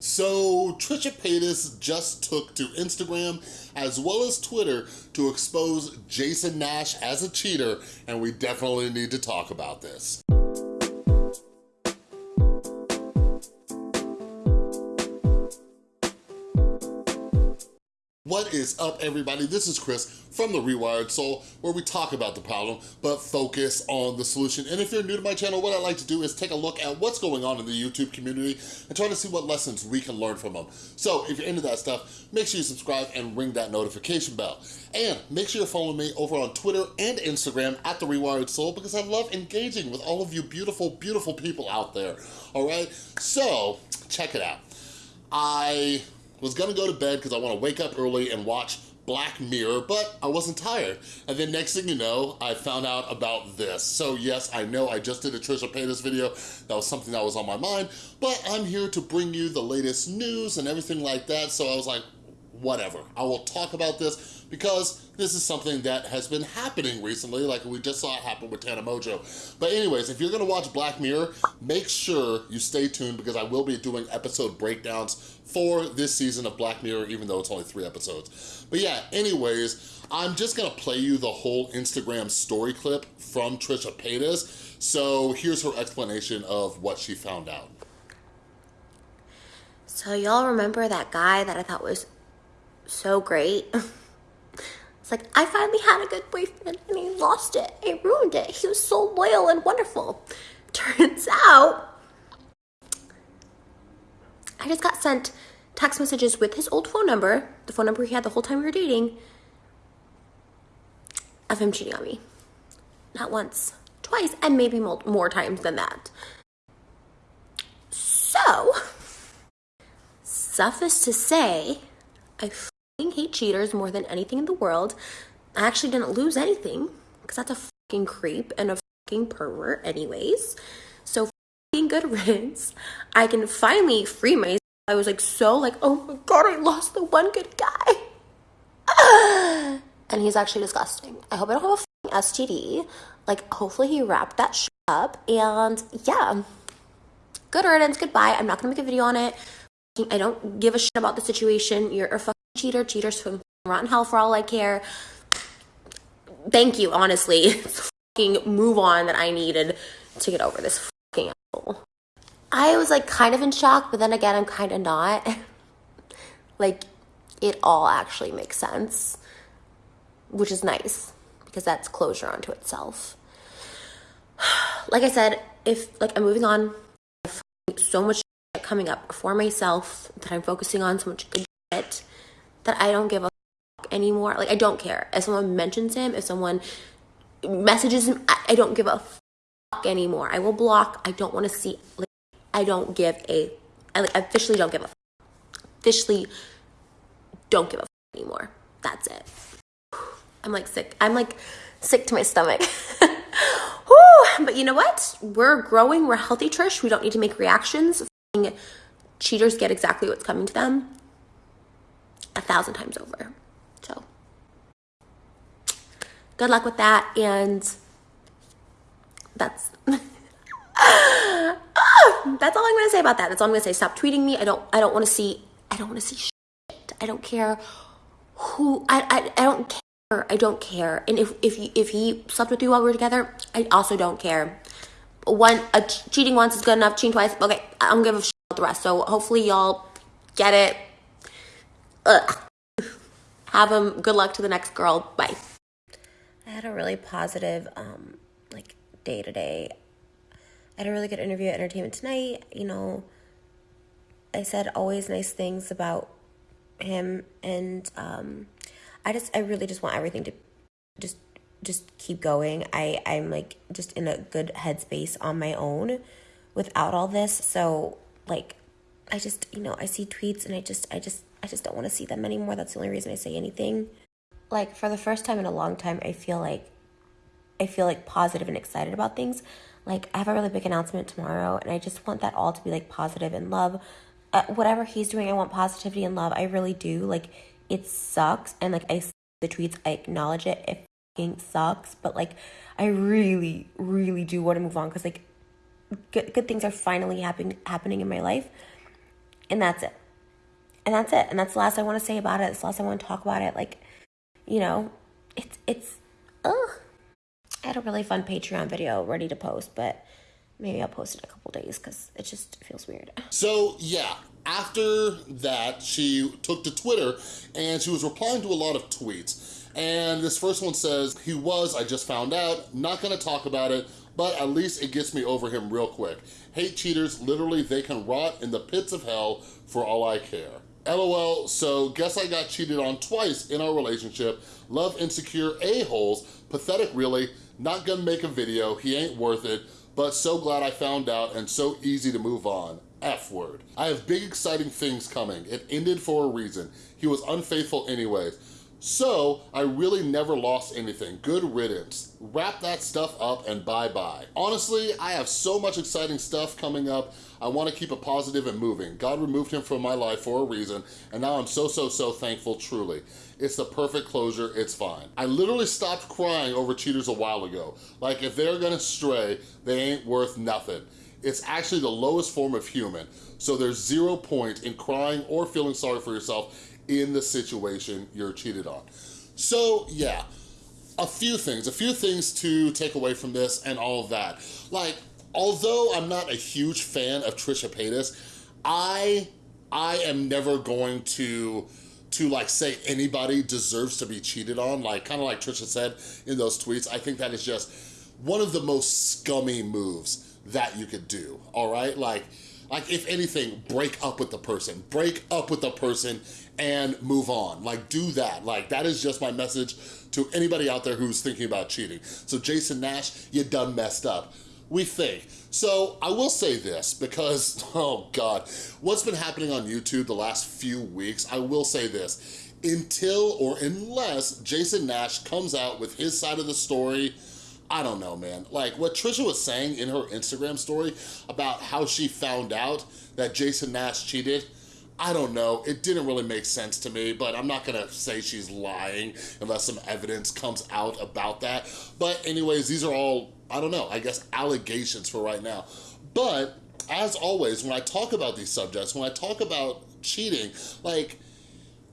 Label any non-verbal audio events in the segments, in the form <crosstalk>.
So Trisha Paytas just took to Instagram as well as Twitter to expose Jason Nash as a cheater and we definitely need to talk about this. What is up, everybody? This is Chris from The Rewired Soul, where we talk about the problem, but focus on the solution. And if you're new to my channel, what I like to do is take a look at what's going on in the YouTube community and try to see what lessons we can learn from them. So if you're into that stuff, make sure you subscribe and ring that notification bell. And make sure you're following me over on Twitter and Instagram at The Rewired Soul because I love engaging with all of you beautiful, beautiful people out there, all right? So, check it out. I was gonna go to bed because I wanna wake up early and watch Black Mirror, but I wasn't tired. And then next thing you know, I found out about this. So yes, I know I just did a Trisha Paytas video. That was something that was on my mind, but I'm here to bring you the latest news and everything like that. So I was like, whatever. I will talk about this because this is something that has been happening recently, like we just saw it happen with Tana Mongeau. But anyways, if you're gonna watch Black Mirror, make sure you stay tuned because I will be doing episode breakdowns for this season of Black Mirror, even though it's only three episodes. But yeah, anyways, I'm just gonna play you the whole Instagram story clip from Trisha Paytas. So here's her explanation of what she found out. So y'all remember that guy that I thought was so great? <laughs> It's like, I finally had a good boyfriend and he lost it. He ruined it. He was so loyal and wonderful. <laughs> Turns out, I just got sent text messages with his old phone number, the phone number he had the whole time we were dating, of him cheating on me. Not once, twice, and maybe more times than that. So, <laughs> suffice to say, I hate cheaters more than anything in the world. I actually didn't lose anything because that's a fucking creep and a fucking pervert, anyways. So fucking good <laughs> riddance. I can finally free myself. I was like so like, oh my god, I lost the one good guy. <sighs> and he's actually disgusting. I hope I don't have a STD. Like, hopefully he wrapped that shit up. And yeah, good riddance. Goodbye. I'm not gonna make a video on it. I don't give a shit about the situation. You're a fucking cheater. Cheaters from rotten hell for all I care. Thank you, honestly. <laughs> fucking move on that I needed to get over this fucking asshole. I was like kind of in shock, but then again, I'm kind of not. <laughs> like, it all actually makes sense, which is nice because that's closure onto itself. <sighs> Like I said, if like I'm moving on, so much coming up for myself that I'm focusing on, so much good that I don't give a anymore. Like I don't care. If someone mentions him, if someone messages him, I, I don't give a anymore. I will block. I don't want to see. Like, I don't give a. I like, officially don't give a. Officially, don't give a anymore. That's it. I'm like sick. I'm like sick to my stomach. <laughs> but you know what? We're growing. We're healthy, Trish. We don't need to make reactions. Cheaters get exactly what's coming to them a thousand times over. So good luck with that. And that's <laughs> that's all I'm gonna say about that. That's all I'm gonna say. Stop tweeting me. I don't I don't want to see I don't want to see shit. I don't care who I, I I don't care. I don't care. And if if he, if he slept with you while we were together, I also don't care. One a cheating once is good enough. Cheating twice, okay. I don't give a shit about the rest. So hopefully y'all get it. Ugh. Have them. Good luck to the next girl. Bye. I had a really positive, um, like day to day. I had a really good interview at Entertainment Tonight. You know, I said always nice things about him, and um, I just, I really just want everything to just, just keep going. I, I'm like just in a good headspace on my own without all this. So like, I just, you know, I see tweets and I just, I just I just don't want to see them anymore. That's the only reason I say anything. Like for the first time in a long time, I feel like I feel like positive and excited about things. Like I have a really big announcement tomorrow and I just want that all to be like positive and love. Uh, whatever he's doing, I want positivity and love. I really do. Like it sucks and like I see the tweets, I acknowledge it. It fucking sucks, but like I really really do want to move on cuz like good good things are finally happening happening in my life And that's it. And that's it. And that's the last I want to say about it. It's the last I want to talk about it. Like, you know, it's, it's, ugh. I had a really fun Patreon video ready to post, but maybe I'll post it in a couple days because it just feels weird. <laughs> So yeah, after that, she took to Twitter and she was replying to a lot of tweets. And this first one says, he was, I just found out, not gonna talk about it, but at least it gets me over him real quick. Hate cheaters, literally they can rot in the pits of hell for all I care. LOL, so guess I got cheated on twice in our relationship. Love insecure a-holes, pathetic really, not gonna make a video, he ain't worth it, but so glad I found out and so easy to move on. F word. I have big exciting things coming. It ended for a reason. He was unfaithful anyways. So, I really never lost anything. Good riddance. Wrap that stuff up and bye-bye. Honestly, I have so much exciting stuff coming up. I wanna keep it positive and moving. God removed him from my life for a reason, and now I'm so, so, so thankful, truly. It's the perfect closure, it's fine. I literally stopped crying over cheaters a while ago. Like, if they're gonna stray, they ain't worth nothing. It's actually the lowest form of human, so there's zero point in crying or feeling sorry for yourself in the situation you're cheated on. So yeah, a few things, a few things to take away from this and all of that. Like, although I'm not a huge fan of Trisha Paytas, I, I am never going to to like say anybody deserves to be cheated on, like kind of like Trisha said in those tweets, I think that is just one of the most scummy moves that you could do, all right? Like, like if anything, break up with the person. Break up with the person and move on. Like do that. Like that is just my message to anybody out there who's thinking about cheating. So Jason Nash, you done messed up. We think. So I will say this because, <laughs> oh God, what's been happening on YouTube the last few weeks, I will say this, until or unless Jason Nash comes out with his side of the story, I don't know, man. Like what Trisha was saying in her Instagram story about how she found out that Jason Nash cheated, I don't know, it didn't really make sense to me, but I'm not gonna say she's lying unless some evidence comes out about that. But anyways, these are all, I don't know, I guess allegations for right now. But as always, when I talk about these subjects, when I talk about cheating, like,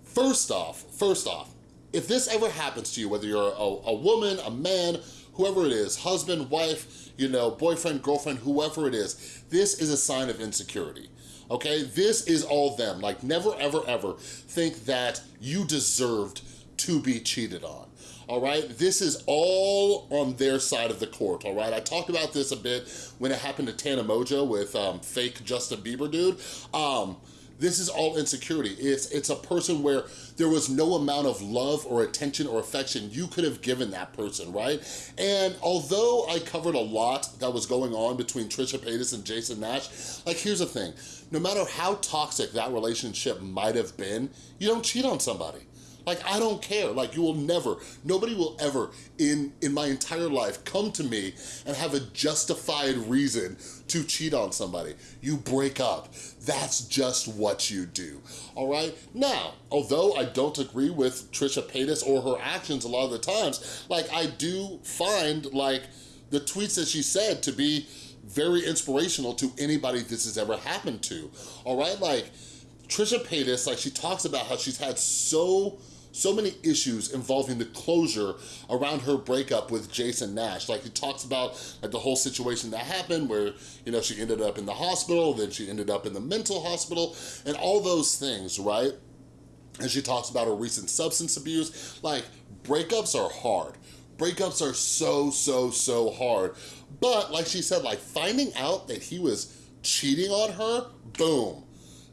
first off, first off, if this ever happens to you, whether you're a, a woman, a man, whoever it is, husband, wife, you know, boyfriend, girlfriend, whoever it is, this is a sign of insecurity okay? This is all them. Like never, ever, ever think that you deserved to be cheated on. All right, this is all on their side of the court, all right? I talked about this a bit when it happened to Tana Mongeau with um, fake Justin Bieber dude. Um, this is all insecurity. It's, it's a person where there was no amount of love or attention or affection you could have given that person, right? And although I covered a lot that was going on between Trisha Paytas and Jason Nash, like here's the thing, no matter how toxic that relationship might have been, you don't cheat on somebody. Like, I don't care. Like, you will never, nobody will ever in, in my entire life come to me and have a justified reason to cheat on somebody. You break up. That's just what you do, all right? Now, although I don't agree with Trisha Paytas or her actions a lot of the times, like, I do find, like, the tweets that she said to be very inspirational to anybody this has ever happened to, all right? Like, Trisha Paytas, like, she talks about how she's had so so many issues involving the closure around her breakup with Jason Nash. Like he talks about like the whole situation that happened where, you know, she ended up in the hospital, then she ended up in the mental hospital and all those things, right? And she talks about her recent substance abuse. Like breakups are hard. Breakups are so, so, so hard. But like she said, like finding out that he was cheating on her, boom,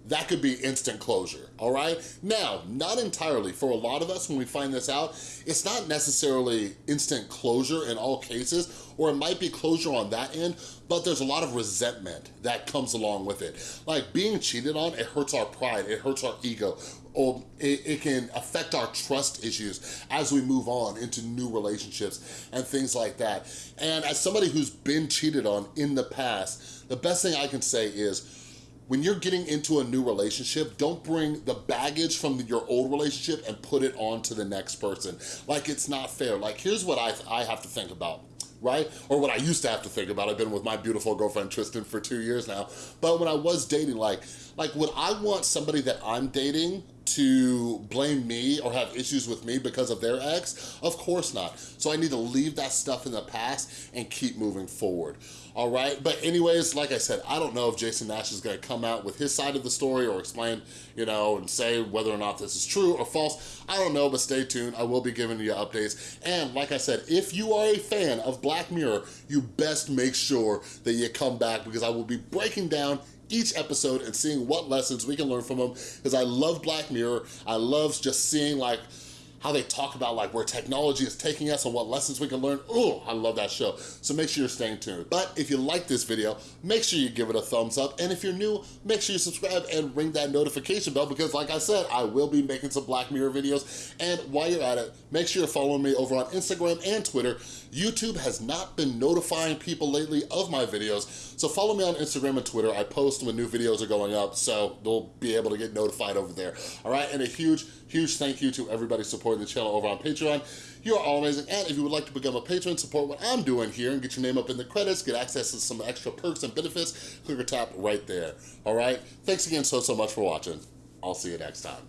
that could be instant closure, all right? Now, not entirely. For a lot of us, when we find this out, it's not necessarily instant closure in all cases, or it might be closure on that end, but there's a lot of resentment that comes along with it. Like being cheated on, it hurts our pride, it hurts our ego, or it, it can affect our trust issues as we move on into new relationships and things like that. And as somebody who's been cheated on in the past, the best thing I can say is, when you're getting into a new relationship, don't bring the baggage from your old relationship and put it on to the next person. Like it's not fair. Like here's what I, I have to think about. right? Or what I used to have to think about. I've been with my beautiful girlfriend Tristan for two years now. But when I was dating, like, like would I want somebody that I'm dating to blame me or have issues with me because of their ex? Of course not. So I need to leave that stuff in the past and keep moving forward, all right? But anyways, like I said, I don't know if Jason Nash is gonna come out with his side of the story or explain, you know, and say whether or not this is true or false. I don't know, but stay tuned. I will be giving you updates. And like I said, if you are a fan of Black Mirror, you best make sure that you come back because I will be breaking down each episode and seeing what lessons we can learn from them because I love Black Mirror. I love just seeing like how they talk about like where technology is taking us and what lessons we can learn. Oh, I love that show. So make sure you're staying tuned. But if you like this video, make sure you give it a thumbs up. And if you're new, make sure you subscribe and ring that notification bell because like I said, I will be making some Black Mirror videos. And while you're at it, make sure you're following me over on Instagram and Twitter. YouTube has not been notifying people lately of my videos. So follow me on Instagram and Twitter. I post when new videos are going up, so they'll be able to get notified over there. All right, and a huge, huge thank you to everybody supporting the channel over on Patreon. You are all amazing, and if you would like to become a patron, support what I'm doing here and get your name up in the credits, get access to some extra perks and benefits, click or tap right there, all right? Thanks again so, so much for watching. I'll see you next time.